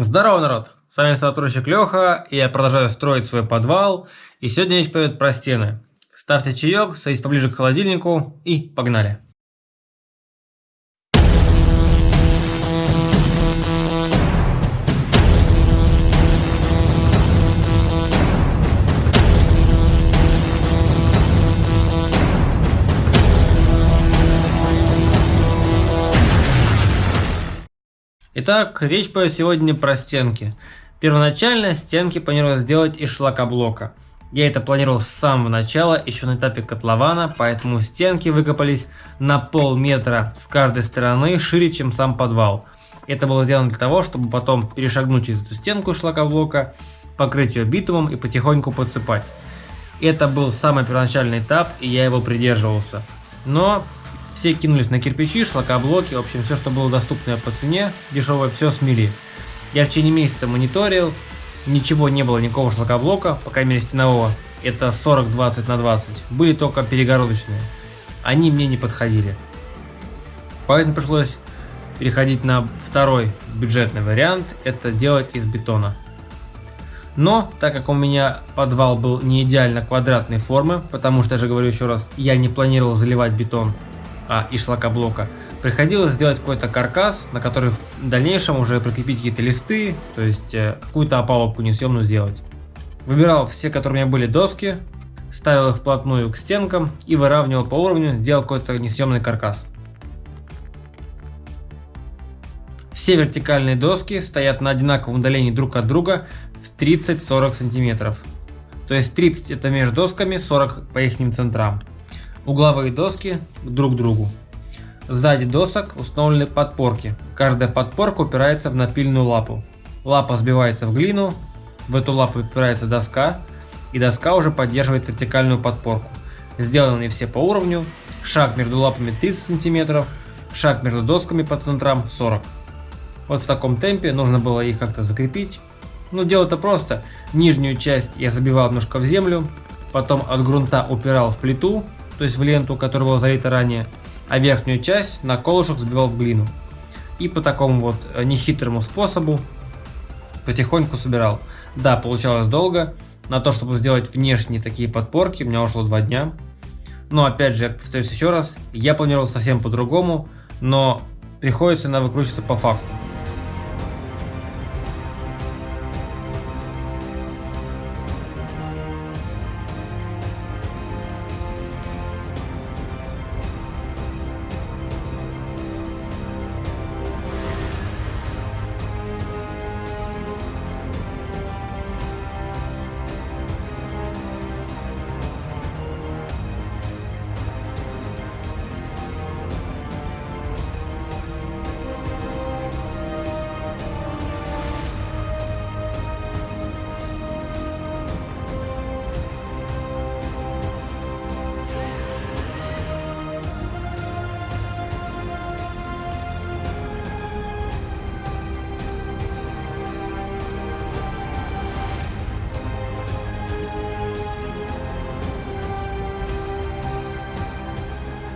Здорово, народ! С вами сотрудничек Леха, и я продолжаю строить свой подвал. И сегодня речь пойдет про стены. Ставьте чаек, садитесь поближе к холодильнику и погнали! Итак, речь пойдет сегодня про стенки. Первоначально стенки планировал сделать из шлакоблока. Я это планировал с самого начала, еще на этапе котлована, поэтому стенки выкопались на полметра с каждой стороны, шире, чем сам подвал. Это было сделано для того, чтобы потом перешагнуть через эту стенку шлакоблока, покрыть ее битумом и потихоньку подсыпать. Это был самый первоначальный этап, и я его придерживался. Но все кинулись на кирпичи, шлакоблоки, в общем, все, что было доступно по цене, дешевое, все смели. Я в течение месяца мониторил, ничего не было, никакого шлакоблока, по крайней мере стенового. Это 40-20 на 20. Были только перегородочные. Они мне не подходили. Поэтому пришлось переходить на второй бюджетный вариант, это делать из бетона. Но, так как у меня подвал был не идеально квадратной формы, потому что, я же говорю еще раз, я не планировал заливать бетон, а, из шлакоблока, приходилось сделать какой-то каркас, на который в дальнейшем уже прикрепить какие-то листы, то есть э, какую-то опалубку несъемную сделать. Выбирал все, которые у меня были доски, ставил их вплотную к стенкам и выравнивал по уровню, делал какой-то несъемный каркас. Все вертикальные доски стоят на одинаковом удалении друг от друга в 30-40 сантиметров. То есть 30 это между досками, 40 по их центрам угловые доски друг к другу. Сзади досок установлены подпорки. Каждая подпорка упирается в напильную лапу. Лапа сбивается в глину, в эту лапу упирается доска, и доска уже поддерживает вертикальную подпорку. Сделаны все по уровню, шаг между лапами 30 см, шаг между досками по центрам 40 Вот в таком темпе нужно было их как-то закрепить. Ну дело-то просто, нижнюю часть я забивал немножко в землю, потом от грунта упирал в плиту, то есть в ленту, которая была залита ранее, а верхнюю часть на колышек сбивал в глину. И по такому вот э, нехитрому способу потихоньку собирал. Да, получалось долго. На то, чтобы сделать внешние такие подпорки, у меня ушло два дня. Но опять же, я повторюсь еще раз, я планировал совсем по-другому, но приходится на выкручиваться по факту.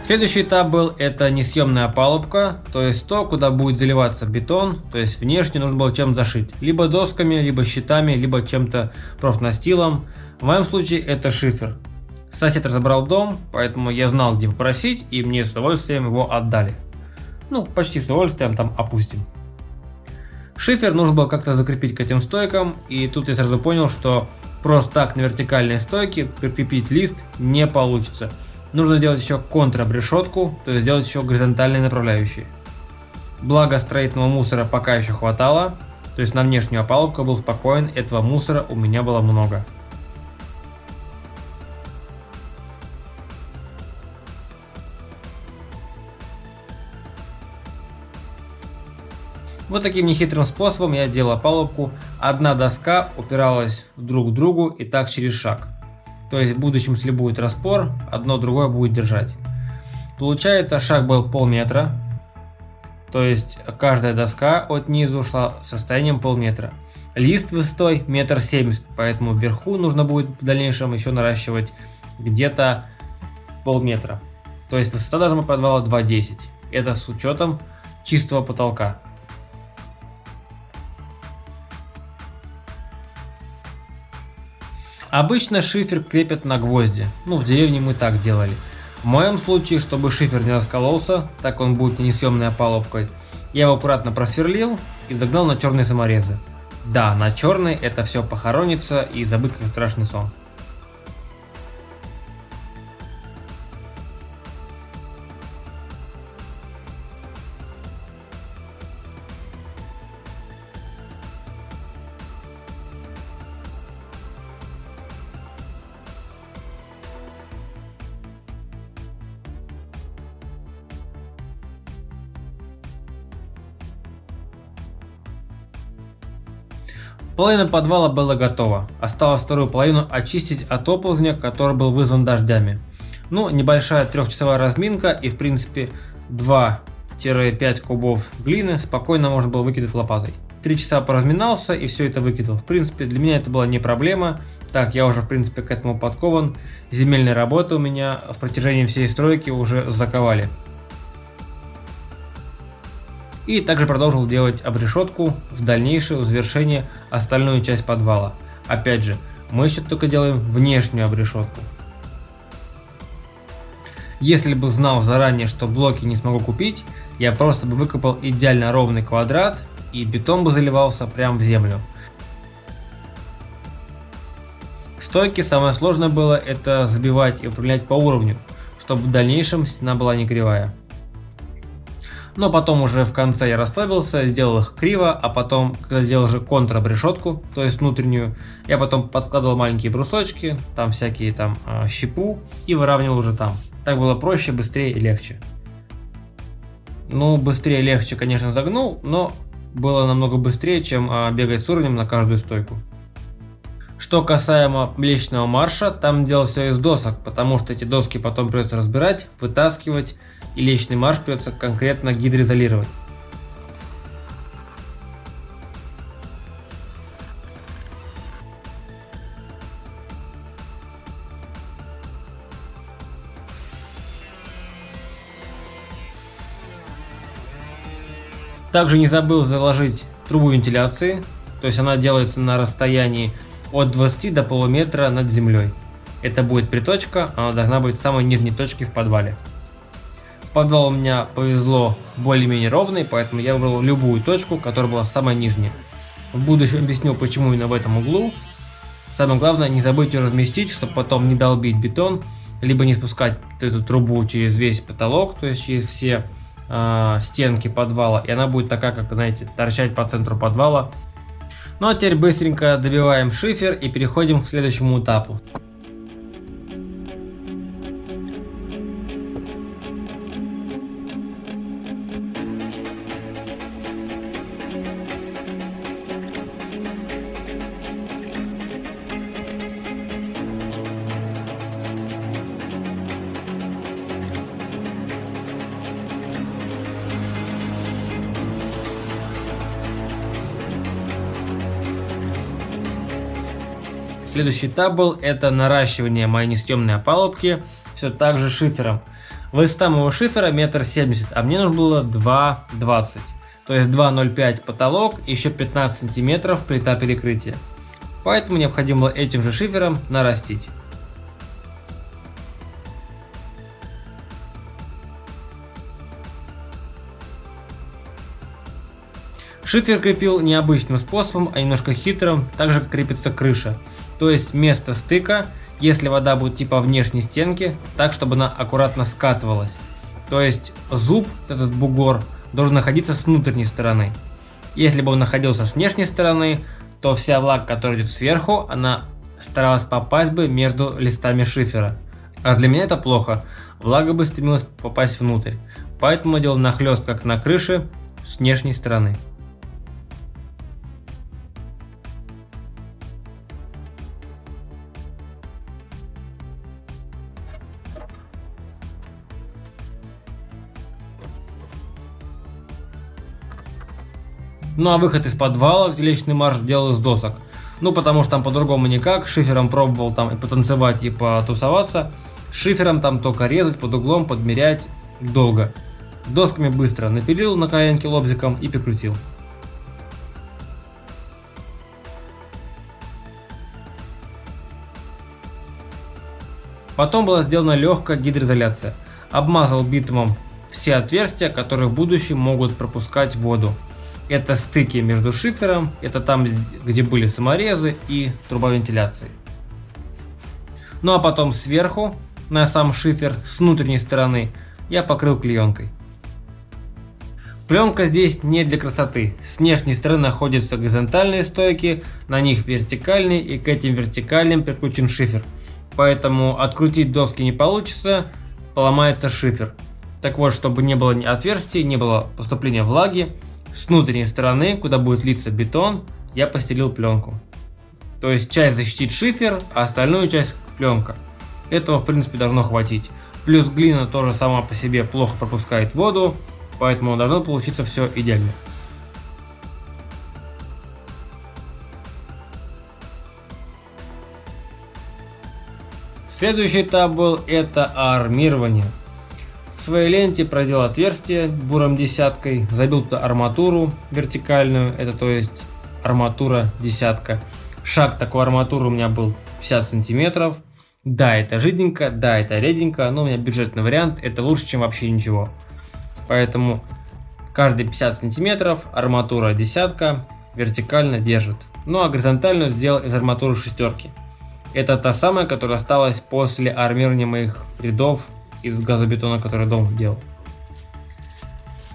Следующий этап был это несъемная опалубка, то есть то, куда будет заливаться бетон, то есть внешне нужно было чем зашить. Либо досками, либо щитами, либо чем-то профнастилом. В моем случае это шифер. Сосед разобрал дом, поэтому я знал где попросить и мне с удовольствием его отдали. Ну, почти с удовольствием там опустим. Шифер нужно было как-то закрепить к этим стойкам, и тут я сразу понял, что просто так на вертикальной стойке прикрепить лист не получится. Нужно сделать еще контрабрешетку, то есть сделать еще горизонтальные направляющие. Благо строительного мусора пока еще хватало, то есть на внешнюю опалубку был спокоен, этого мусора у меня было много. Вот таким нехитрым способом я делал опалубку. Одна доска упиралась друг к другу и так через шаг. То есть в будущем, если будет распор, одно другое будет держать. Получается, шаг был полметра. То есть каждая доска от низу шла состоянием полметра. Лист высотой метр семьдесят, поэтому вверху нужно будет в дальнейшем еще наращивать где-то полметра. То есть высота должна подвала 2,10. Это с учетом чистого потолка. Обычно шифер крепят на гвозди, ну в деревне мы так делали. В моем случае, чтобы шифер не раскололся, так он будет несъемной опалубкой, я его аккуратно просверлил и загнал на черные саморезы. Да, на черный это все похоронится и забыть как страшный сон. Половина подвала была готова, осталось вторую половину очистить от оползня, который был вызван дождями. Ну, небольшая трехчасовая разминка и в принципе 2-5 кубов глины спокойно можно было выкидать лопатой. Три часа поразминался и все это выкидал. В принципе, для меня это была не проблема. Так, я уже в принципе к этому подкован. Земельные работы у меня в протяжении всей стройки уже заковали. И также продолжил делать обрешетку в дальнейшее завершение остальную часть подвала. Опять же, мы еще только делаем внешнюю обрешетку. Если бы знал заранее, что блоки не смогу купить, я просто бы выкопал идеально ровный квадрат и бетон бы заливался прямо в землю. Стойки самое сложное было это забивать и управлять по уровню, чтобы в дальнейшем стена была не кривая. Но потом уже в конце я расслабился, сделал их криво, а потом, когда сделал же контрабрешетку, то есть внутреннюю, я потом подкладывал маленькие брусочки, там всякие там э, щепу и выравнивал уже там. Так было проще, быстрее и легче. Ну, быстрее легче, конечно, загнул, но было намного быстрее, чем э, бегать с уровнем на каждую стойку. Что касаемо Млечного марша, там делал все из досок, потому что эти доски потом придется разбирать, вытаскивать, и личный марш придется конкретно гидроизолировать. Также не забыл заложить трубу вентиляции, то есть она делается на расстоянии от 20 до полуметра над землей. Это будет приточка, она должна быть в самой нижней точке в подвале. Подвал у меня повезло более-менее ровный, поэтому я выбрал любую точку, которая была самая нижняя. В будущем объясню, почему именно в этом углу. Самое главное, не забыть ее разместить, чтобы потом не долбить бетон, либо не спускать эту трубу через весь потолок, то есть через все э, стенки подвала, и она будет такая, как, знаете, торчать по центру подвала. Ну а теперь быстренько добиваем шифер и переходим к следующему этапу. Следующий этап был это наращивание моей несъемной опалубки все так же шифером. Высота моего шифера метр семьдесят, а мне нужно было 2,20. То есть 2,05 потолок и еще 15 сантиметров плита перекрытия. Поэтому необходимо этим же шифером нарастить. Шифер крепил необычным способом, а немножко хитрым, так же как крепится крыша то есть место стыка, если вода будет типа внешней стенки, так чтобы она аккуратно скатывалась. То есть зуб, этот бугор, должен находиться с внутренней стороны. Если бы он находился с внешней стороны, то вся влага, которая идет сверху, она старалась попасть бы между листами шифера. А для меня это плохо, влага бы стремилась попасть внутрь. Поэтому делал нахлест как на крыше с внешней стороны. Ну а выход из подвала, где личный марш делал из досок. Ну потому что там по-другому никак, шифером пробовал там и потанцевать, и потусоваться. Шифером там только резать под углом, подмерять долго. Досками быстро напилил на коленке лобзиком и прикрутил. Потом была сделана легкая гидроизоляция. Обмазал битумом все отверстия, которые в будущем могут пропускать воду. Это стыки между шифером, это там, где были саморезы и труба вентиляции. Ну а потом сверху, на сам шифер с внутренней стороны, я покрыл клеенкой. Пленка здесь не для красоты. С внешней стороны находятся горизонтальные стойки, на них вертикальные и к этим вертикальным прикручен шифер. Поэтому открутить доски не получится, поломается шифер. Так вот, чтобы не было отверстий, не было поступления влаги, с внутренней стороны, куда будет литься бетон, я постелил пленку. То есть часть защитит шифер, а остальную часть пленка. Этого в принципе должно хватить. Плюс глина тоже сама по себе плохо пропускает воду, поэтому должно получиться все идеально. Следующий этап был это армирование. Своей ленте проделал отверстие буром десяткой, забил туда арматуру вертикальную, это то есть арматура десятка. Шаг такой арматуры у меня был 50 сантиметров. Да, это жиденько, да, это реденько, но у меня бюджетный вариант, это лучше, чем вообще ничего. Поэтому каждые 50 сантиметров арматура десятка вертикально держит. Ну а горизонтальную сделал из арматуры шестерки. Это та самая, которая осталась после армирования моих рядов из газобетона, который дом делал.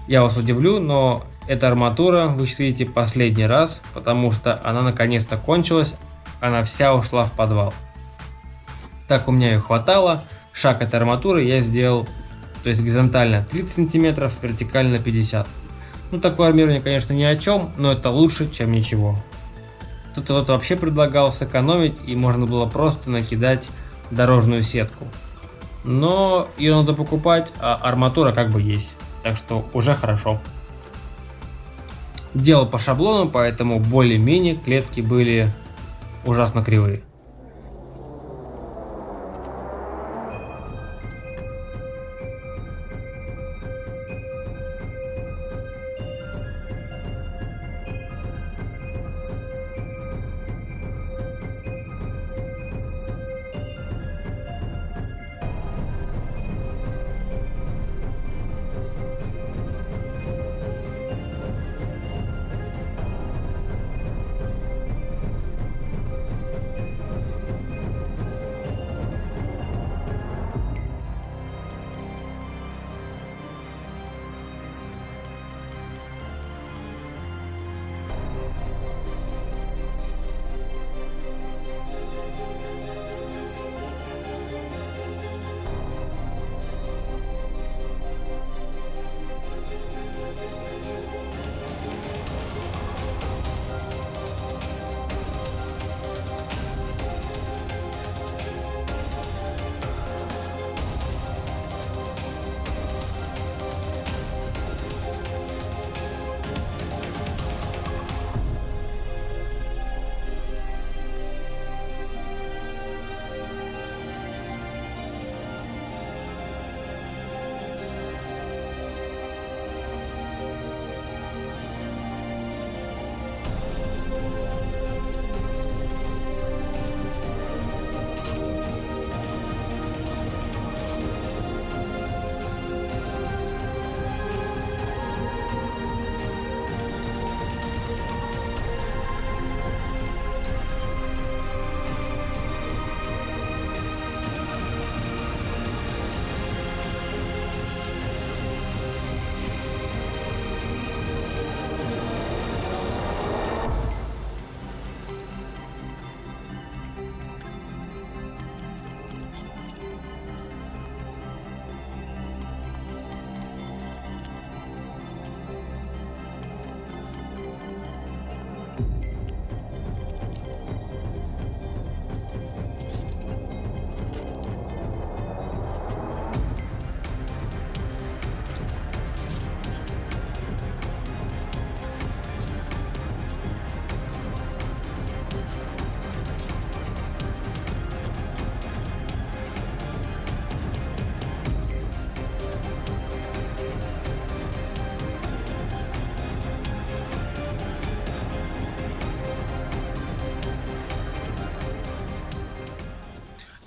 Я вас удивлю, но эта арматура вы видите последний раз, потому что она наконец-то кончилась, она вся ушла в подвал. Так у меня ее хватало, шаг этой арматуры я сделал, то есть горизонтально 30 сантиметров, вертикально 50. Ну такое армирование конечно ни о чем, но это лучше чем ничего. Кто-то вообще предлагал сэкономить и можно было просто накидать дорожную сетку. Но ее надо покупать, а арматура как бы есть. Так что уже хорошо. Делал по шаблону, поэтому более-менее клетки были ужасно кривые.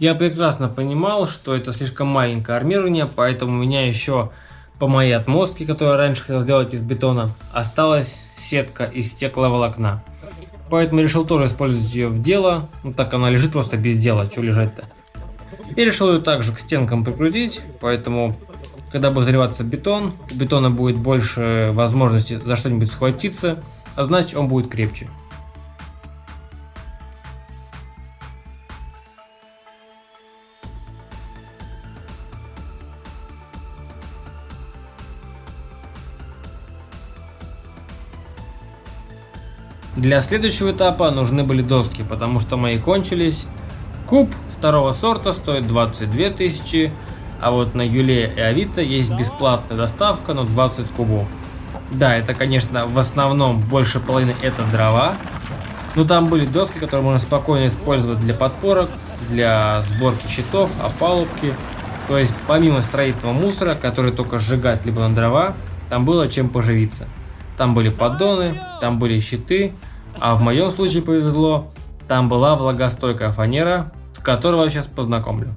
Я прекрасно понимал, что это слишком маленькое армирование, поэтому у меня еще по моей отмостке, которую я раньше хотел сделать из бетона, осталась сетка из стекловолокна. Поэтому решил тоже использовать ее в дело, ну так она лежит просто без дела, что лежать-то. И решил ее также к стенкам прикрутить, поэтому когда будет заливаться бетон, у бетона будет больше возможности за что-нибудь схватиться, а значит он будет крепче. Для следующего этапа нужны были доски, потому что мои кончились. Куб второго сорта стоит 22 тысячи, а вот на Юле и Авито есть бесплатная доставка, но 20 кубов. Да, это, конечно, в основном больше половины это дрова, но там были доски, которые можно спокойно использовать для подпорок, для сборки щитов, опалубки. То есть, помимо строительного мусора, который только сжигать либо на дрова, там было чем поживиться. Там были поддоны, там были щиты, а в моем случае повезло, там была влагостойкая фанера, с которой я сейчас познакомлю.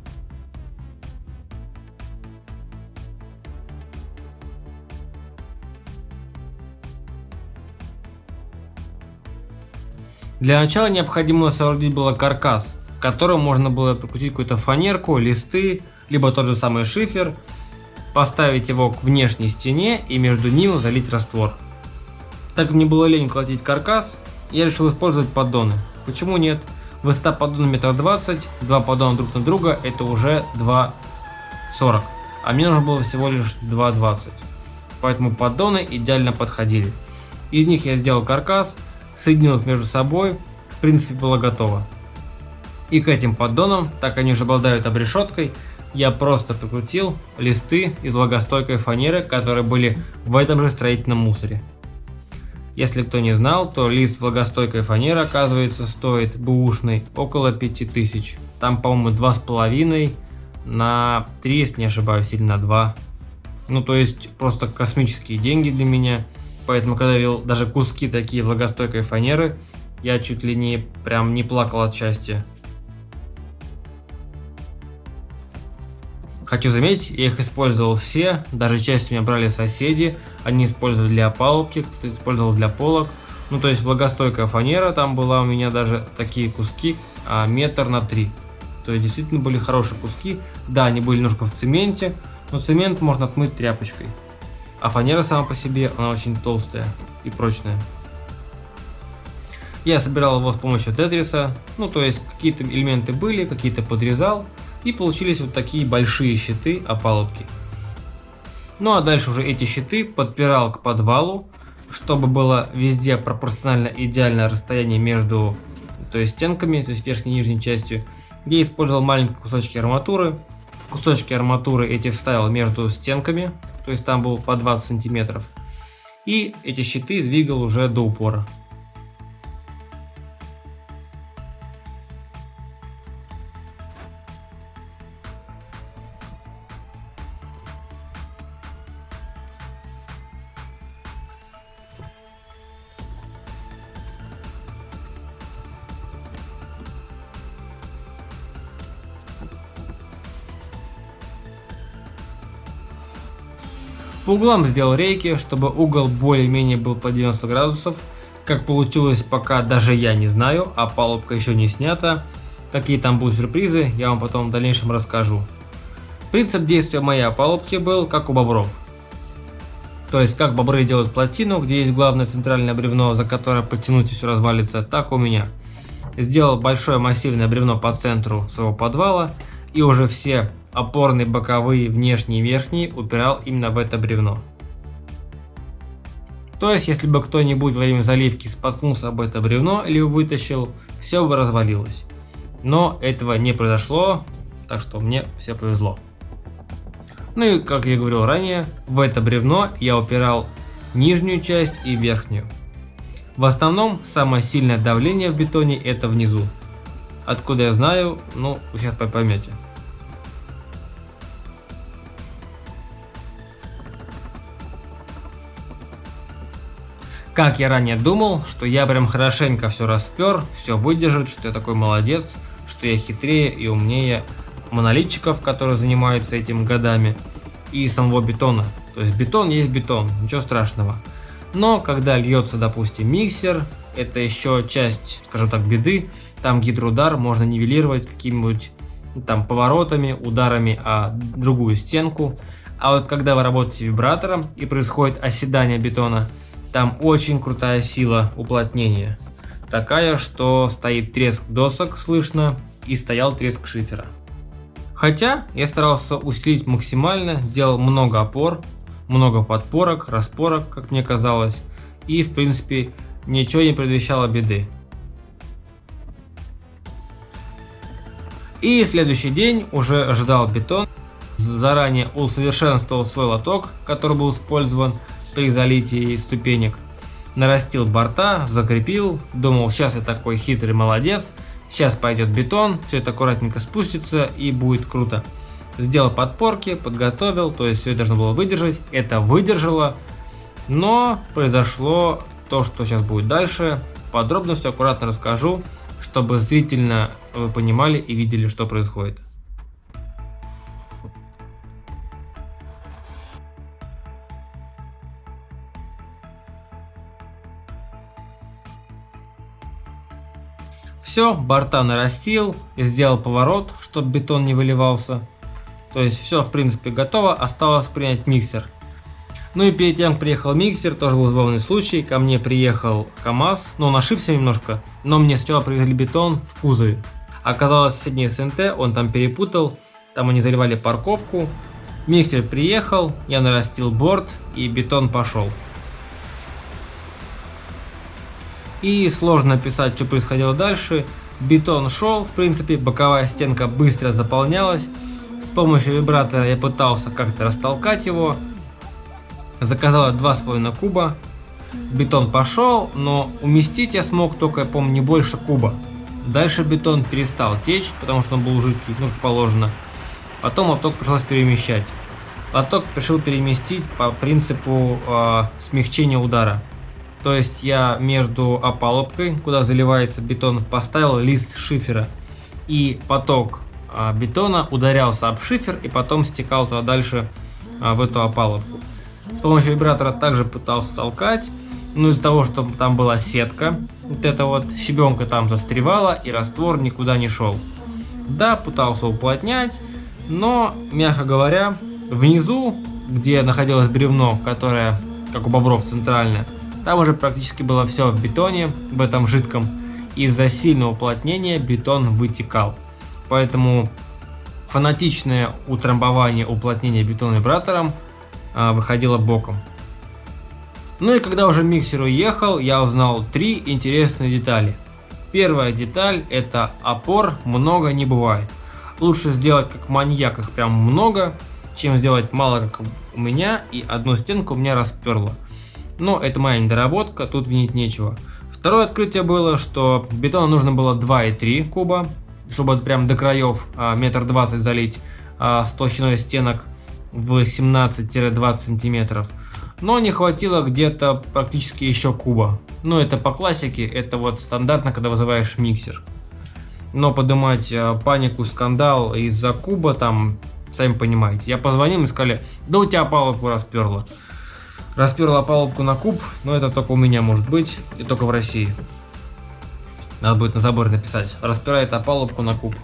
Для начала необходимо соорудить было каркас, к которому можно было прикрутить какую-то фанерку, листы, либо тот же самый шифер, поставить его к внешней стене и между ним залить раствор. Так как мне было лень колотить каркас, я решил использовать поддоны. Почему нет? Высота поддона метр двадцать, два поддона друг на друга это уже 2,40. А мне нужно было всего лишь 2,20. Поэтому поддоны идеально подходили. Из них я сделал каркас, соединил их между собой, в принципе было готово. И к этим поддонам, так они уже обладают обрешеткой, я просто прикрутил листы из влагостойкой фанеры, которые были в этом же строительном мусоре. Если кто не знал, то лист влагостойкой фанеры, оказывается, стоит бэушный около 5000. Там, по-моему, 2,5 на 3, если не ошибаюсь, или на 2. Ну, то есть, просто космические деньги для меня. Поэтому, когда видел даже куски такие влагостойкой фанеры, я чуть ли не прям не плакал от счастья. Хочу заметить, я их использовал все, даже часть у меня брали соседи, они использовали для опалубки, кто-то использовал для полок. Ну то есть влагостойкая фанера, там была у меня даже такие куски, а, метр на три. То есть действительно были хорошие куски, да, они были немножко в цементе, но цемент можно отмыть тряпочкой. А фанера сама по себе, она очень толстая и прочная. Я собирал его с помощью тетриса, ну то есть какие-то элементы были, какие-то подрезал, и получились вот такие большие щиты опалубки. Ну а дальше уже эти щиты подпирал к подвалу, чтобы было везде пропорционально идеальное расстояние между то есть стенками, то есть верхней и нижней частью. Я использовал маленькие кусочки арматуры. Кусочки арматуры эти вставил между стенками, то есть там был по 20 сантиметров. И эти щиты двигал уже до упора. Углам сделал рейки, чтобы угол более-менее был по 90 градусов. Как получилось, пока даже я не знаю, а палубка еще не снята. Какие там будут сюрпризы, я вам потом в дальнейшем расскажу. Принцип действия моей опалубки был как у бобров. То есть, как бобры делают плотину, где есть главное центральное бревно, за которое подтянуть и все развалится, так у меня. Сделал большое массивное бревно по центру своего подвала, и уже все опорные боковые, внешние и верхние упирал именно в это бревно. То есть, если бы кто-нибудь во время заливки споткнулся об это бревно или вытащил, все бы развалилось. Но этого не произошло, так что мне все повезло. Ну и, как я говорил ранее, в это бревно я упирал нижнюю часть и верхнюю. В основном, самое сильное давление в бетоне это внизу. Откуда я знаю, ну, сейчас поймете. Как я ранее думал, что я прям хорошенько все распер, все выдержит, что я такой молодец, что я хитрее и умнее монолитчиков, которые занимаются этим годами, и самого бетона. То есть бетон есть бетон, ничего страшного. Но когда льется, допустим, миксер, это еще часть, скажем так, беды. Там гидроудар можно нивелировать какими-нибудь там поворотами, ударами о другую стенку. А вот когда вы работаете вибратором и происходит оседание бетона, там очень крутая сила уплотнения. Такая, что стоит треск досок слышно и стоял треск шифера. Хотя я старался усилить максимально, делал много опор, много подпорок, распорок, как мне казалось, и в принципе ничего не предвещало беды. И следующий день уже ждал бетон, заранее усовершенствовал свой лоток, который был использован при залитии ступенек, нарастил борта, закрепил, думал сейчас я такой хитрый молодец, сейчас пойдет бетон, все это аккуратненько спустится и будет круто. Сделал подпорки, подготовил, то есть все должно было выдержать, это выдержало, но произошло то, что сейчас будет дальше. Подробно аккуратно расскажу, чтобы зрительно вы понимали и видели, что происходит. Все, борта нарастил, сделал поворот, чтобы бетон не выливался. То есть все в принципе готово, осталось принять миксер. Ну и перед тем, как приехал миксер, тоже был забавный случай. Ко мне приехал КАМАЗ, но он ошибся немножко. Но мне сначала привезли бетон в кузове. Оказалось, соседний СНТ, он там перепутал. Там они заливали парковку. Миксер приехал, я нарастил борт и бетон пошел. И сложно описать, что происходило дальше. Бетон шел, в принципе, боковая стенка быстро заполнялась. С помощью вибратора я пытался как-то растолкать его, Заказала 2,5 куба. Бетон пошел, но уместить я смог только, я помню, не больше куба. Дальше бетон перестал течь, потому что он был жидкий, ну как положено. Потом лоток пришлось перемещать. Лоток решил переместить по принципу э, смягчения удара. То есть я между опалубкой, куда заливается бетон, поставил лист шифера. И поток э, бетона ударялся об шифер и потом стекал туда дальше э, в эту опалубку. С помощью вибратора также пытался толкать. Но из-за того, что там была сетка, вот эта вот щебенка там застревала и раствор никуда не шел. Да, пытался уплотнять, но, мягко говоря, внизу, где находилось бревно, которое, как у бобров, центральное, там уже практически было все в бетоне, в этом жидком. Из-за сильного уплотнения бетон вытекал. Поэтому фанатичное утрамбование уплотнения бетона вибратором а, выходила боком. Ну и когда уже миксер уехал, я узнал три интересные детали. Первая деталь это опор много не бывает. Лучше сделать как маньяк их прям много, чем сделать мало как у меня и одну стенку у меня расперло. Но это моя недоработка, тут винить нечего. Второе открытие было, что бетона нужно было 2,3 куба, чтобы прям до краев а, метр двадцать залить а, с толщиной стенок в 17-20 сантиметров. Но не хватило где-то практически еще куба. Ну это по классике, это вот стандартно, когда вызываешь миксер. Но поднимать э, панику, скандал из-за куба там, сами понимаете. Я позвонил и сказали, да у тебя палубку расперло. Расперла палубку на куб, но это только у меня может быть, и только в России. Надо будет на заборе написать, распирает опалубку на куб.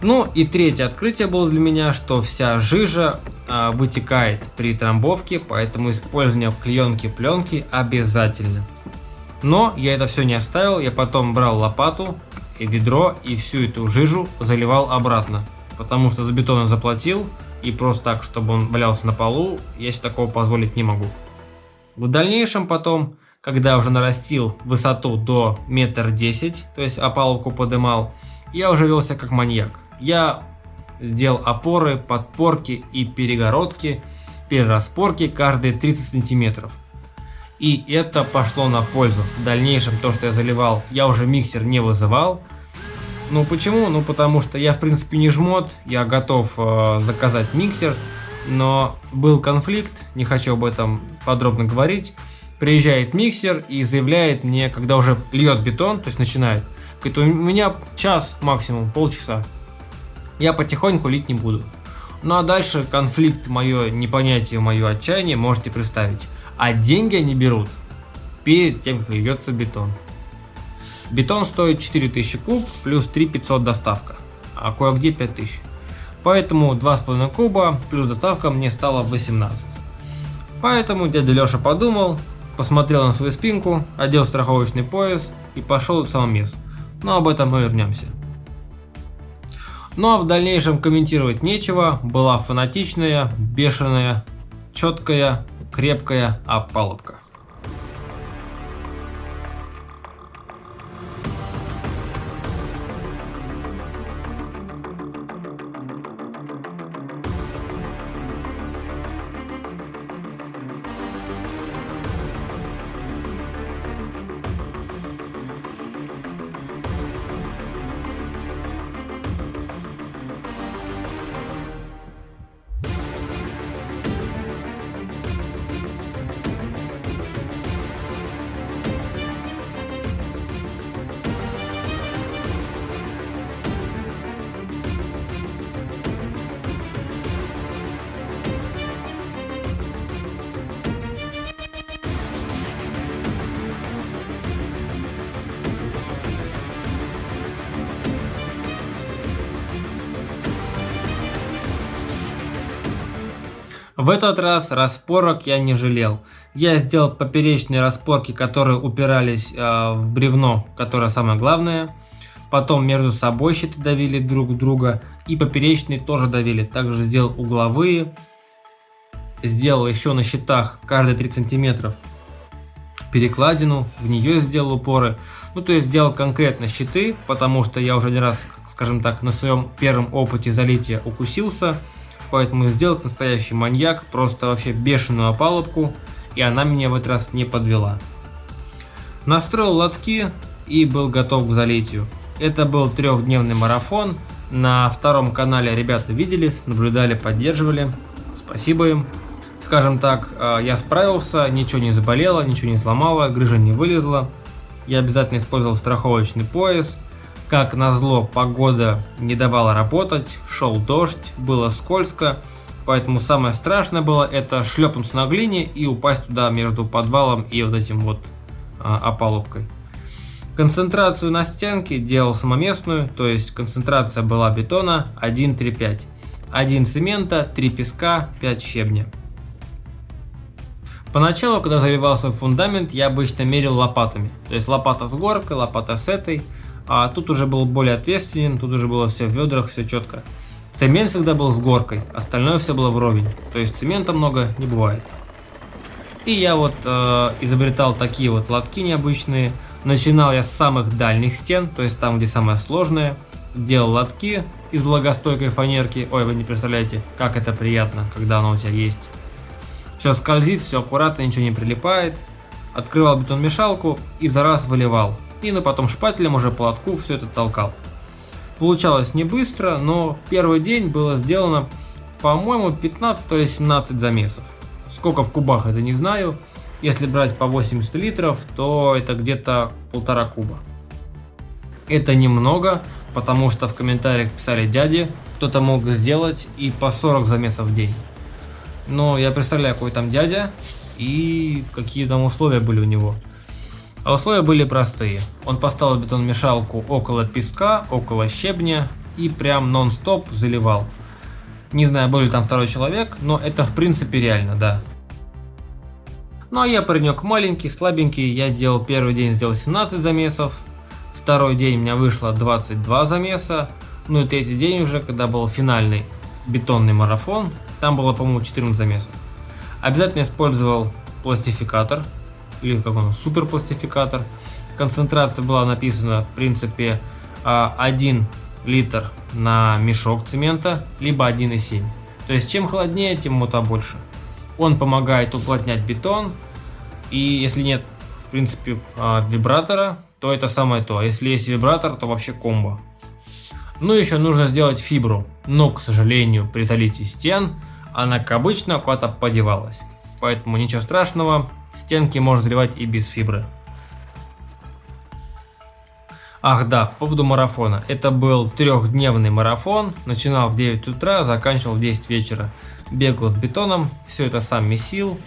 Ну и третье открытие было для меня, что вся жижа а, вытекает при трамбовке, поэтому использование клеенки пленки обязательно. Но я это все не оставил, я потом брал лопату и ведро и всю эту жижу заливал обратно. Потому что за бетон заплатил, и просто так, чтобы он валялся на полу, я себе такого позволить не могу. В дальнейшем потом, когда уже нарастил высоту до метр десять, то есть опалубку подымал, я уже велся как маньяк я сделал опоры, подпорки и перегородки, перераспорки каждые 30 сантиметров. И это пошло на пользу. В дальнейшем то, что я заливал, я уже миксер не вызывал. Ну почему? Ну потому что я в принципе не жмот, я готов э, заказать миксер, но был конфликт, не хочу об этом подробно говорить. Приезжает миксер и заявляет мне, когда уже льет бетон, то есть начинает, говорит, у меня час максимум, полчаса. я потихоньку лить не буду. Ну а дальше конфликт, мое непонятие, мое отчаяние можете представить. А деньги они берут перед тем, как льется бетон. Бетон стоит 4000 куб плюс 3500 доставка, а кое-где 5000. Поэтому 2,5 куба плюс доставка мне стало 18. Поэтому дядя Леша подумал, посмотрел на свою спинку, одел страховочный пояс и пошел в самомес. Но об этом мы вернемся. Ну а в дальнейшем комментировать нечего, была фанатичная, бешеная, четкая, крепкая опалубка. В этот раз распорок я не жалел. Я сделал поперечные распорки, которые упирались э, в бревно, которое самое главное. Потом между собой щиты давили друг друга. И поперечные тоже давили. Также сделал угловые. Сделал еще на щитах каждые 3 сантиметров перекладину. В нее сделал упоры. Ну то есть сделал конкретно щиты, потому что я уже один раз, скажем так, на своем первом опыте залития укусился поэтому сделал настоящий маньяк, просто вообще бешеную опалубку, и она меня в этот раз не подвела. Настроил лотки и был готов к залитию. Это был трехдневный марафон, на втором канале ребята видели, наблюдали, поддерживали, спасибо им. Скажем так, э, я справился, ничего не заболело, ничего не сломало, грыжа не вылезла. Я обязательно использовал страховочный пояс, как назло, погода не давала работать, шел дождь, было скользко, поэтому самое страшное было это шлепнуться на глине и упасть туда между подвалом и вот этим вот а, опалубкой. Концентрацию на стенке делал самоместную, то есть концентрация была бетона 1,35. 1 цемента, 3 песка, 5 щебня. Поначалу, когда заливался фундамент, я обычно мерил лопатами. То есть лопата с горкой, лопата с этой. А тут уже был более ответственен, тут уже было все в ведрах, все четко. Цемент всегда был с горкой, остальное все было вровень. То есть цемента много не бывает. И я вот э, изобретал такие вот лотки необычные. Начинал я с самых дальних стен, то есть там, где самое сложное. Делал лотки из влагостойкой фанерки. Ой, вы не представляете, как это приятно, когда оно у тебя есть. Все скользит, все аккуратно, ничего не прилипает. Открывал бетон-мешалку и за раз выливал и ну потом шпателем уже по лотку все это толкал. Получалось не быстро, но первый день было сделано, по-моему, 15 или 17 замесов. Сколько в кубах, это не знаю. Если брать по 80 литров, то это где-то полтора куба. Это немного, потому что в комментариях писали дяди, кто-то мог сделать и по 40 замесов в день. Но я представляю, какой там дядя и какие там условия были у него. А условия были простые. Он поставил бетономешалку около песка, около щебня и прям нон-стоп заливал. Не знаю, был ли там второй человек, но это в принципе реально, да. Ну а я паренек маленький, слабенький, я делал первый день сделал 17 замесов, второй день у меня вышло 22 замеса, ну и третий день уже, когда был финальный бетонный марафон, там было, по-моему, 14 замесов. Обязательно использовал пластификатор, или как он, суперпластификатор. Концентрация была написана, в принципе, 1 а, литр на мешок цемента, либо 1,7. То есть, чем холоднее, тем мута больше. Он помогает уплотнять бетон, и если нет, в принципе, а, вибратора, то это самое то. А если есть вибратор, то вообще комбо. Ну, еще нужно сделать фибру, но, к сожалению, при залитии стен она, как обычно, куда-то подевалась. Поэтому ничего страшного, Стенки можно заливать и без фибры. Ах да, по поводу марафона. Это был трехдневный марафон. Начинал в 9 утра, заканчивал в 10 вечера. Бегал с бетоном, все это сам месил,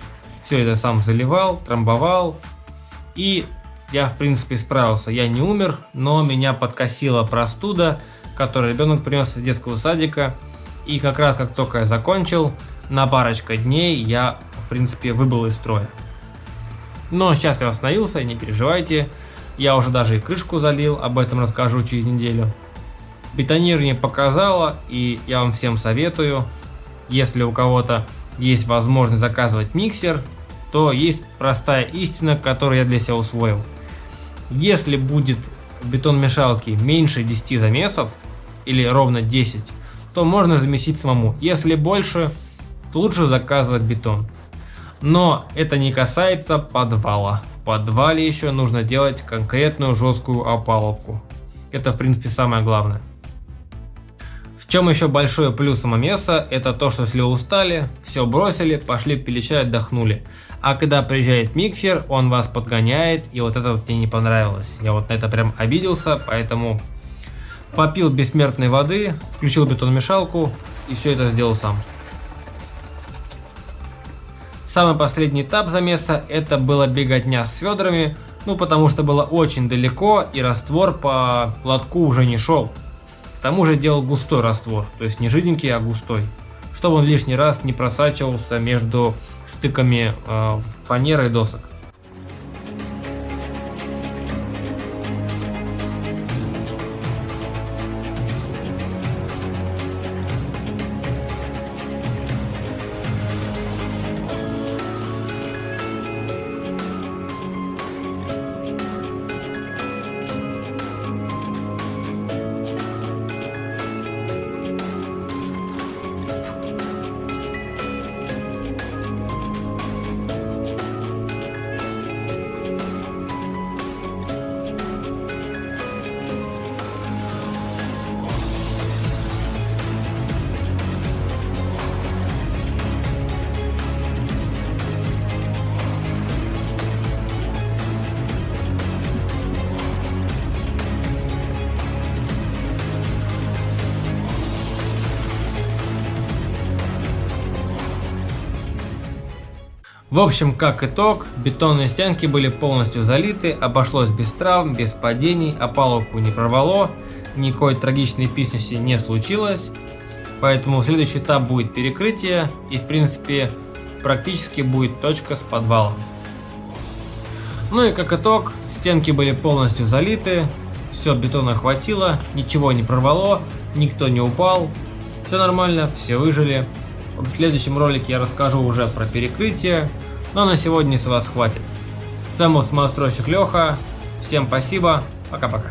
все это сам заливал, трамбовал. И я в принципе справился. Я не умер, но меня подкосила простуда, которую ребенок принес из детского садика. И как раз как только я закончил, на парочка дней я в принципе выбыл из строя. Но сейчас я восстановился, не переживайте. Я уже даже и крышку залил, об этом расскажу через неделю. Бетонирование показало, и я вам всем советую, если у кого-то есть возможность заказывать миксер, то есть простая истина, которую я для себя усвоил. Если будет бетон-мешалки меньше 10 замесов, или ровно 10, то можно замесить самому. Если больше, то лучше заказывать бетон. Но это не касается подвала. В подвале еще нужно делать конкретную жесткую опалубку. Это в принципе самое главное. В чем еще большой плюс самомеса, это то, что если устали, все бросили, пошли пили чай, отдохнули. А когда приезжает миксер, он вас подгоняет, и вот это вот мне не понравилось. Я вот на это прям обиделся, поэтому попил бессмертной воды, включил бетономешалку и все это сделал сам. Самый последний этап замеса это было беготня с ведрами, ну потому что было очень далеко и раствор по лотку уже не шел. К тому же делал густой раствор, то есть не жиденький, а густой, чтобы он лишний раз не просачивался между стыками э, фанеры и досок. В общем, как итог, бетонные стенки были полностью залиты, обошлось без травм, без падений, опалубку не прорвало, никакой трагичной писности не случилось. Поэтому следующий этап будет перекрытие и в принципе практически будет точка с подвалом. Ну и как итог, стенки были полностью залиты, все бетона хватило, ничего не прорвало, никто не упал, все нормально, все выжили. В следующем ролике я расскажу уже про перекрытие, но на сегодня с вас хватит. С вами был самостройщик Леха. Всем спасибо. Пока-пока.